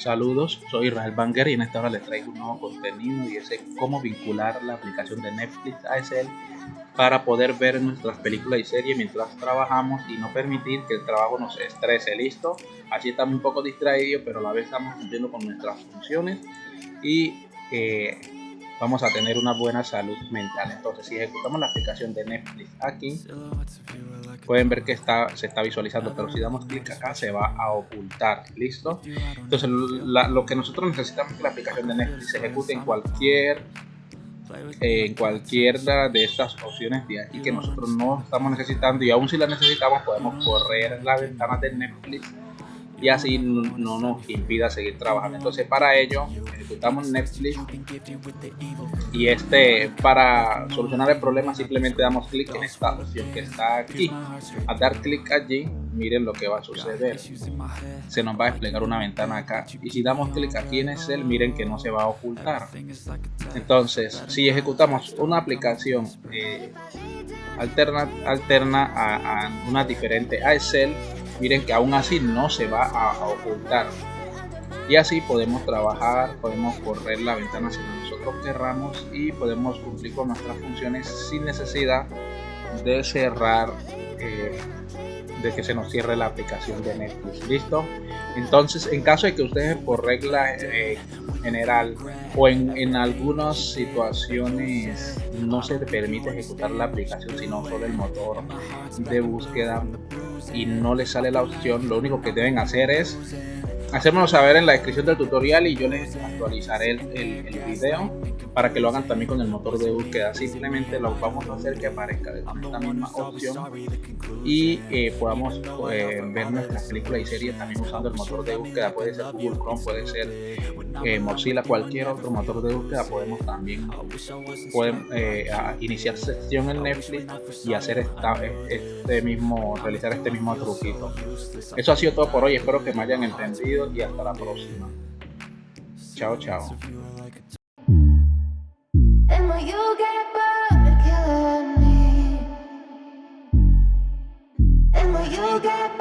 Saludos, soy Israel Banger y en esta hora les traigo un nuevo contenido y es cómo vincular la aplicación de Netflix a ASL para poder ver nuestras películas y series mientras trabajamos y no permitir que el trabajo nos estrese. Listo, así estamos un poco distraídos, pero a la vez estamos cumpliendo con nuestras funciones y eh, vamos a tener una buena salud mental. Entonces, si ejecutamos la aplicación de Netflix aquí, pueden ver que está, se está visualizando, pero si damos clic acá se va a ocultar, ¿listo? Entonces lo que nosotros necesitamos es que la aplicación de Netflix se ejecute en cualquier en cualquiera de estas opciones de aquí que nosotros no estamos necesitando y aún si la necesitamos podemos correr la ventana de Netflix y así no nos impida seguir trabajando. Entonces para ello ejecutamos Netflix. Y este para solucionar el problema simplemente damos clic en esta opción que está aquí. Al dar clic allí miren lo que va a suceder. Se nos va a desplegar una ventana acá. Y si damos clic aquí en Excel miren que no se va a ocultar. Entonces si ejecutamos una aplicación eh, alterna, alterna a, a una diferente a Excel miren que aún así no se va a, ocultar y así podemos trabajar, podemos correr la ventana si nosotros querramos y podemos cumplir con nuestras funciones sin necesidad de cerrar eh, de que se nos cierre la aplicación de Netflix. Listo entonces en caso de que ustedes por regla eh, general o en, en, algunas situaciones no se permite ejecutar la aplicación sino solo el motor de búsqueda y no les sale la opción lo único que deben hacer es hacérmelo saber en la descripción del tutorial y yo les actualizaré el, el, video para que lo hagan también con el motor de búsqueda. Simplemente lo vamos a hacer que aparezca de esta misma opción y eh, podamos eh, ver nuestras películas y series también usando el motor de búsqueda. Puede ser Google Chrome puede ser eh, Mozilla cualquier otro motor de búsqueda. Podemos también podemos, iniciar sesión en Netflix y hacer esta, este mismo realizar este mismo truquito. Eso ha sido todo por hoy. Espero que me hayan entendido episodio e hasta la próxima. Ciao ciao. you get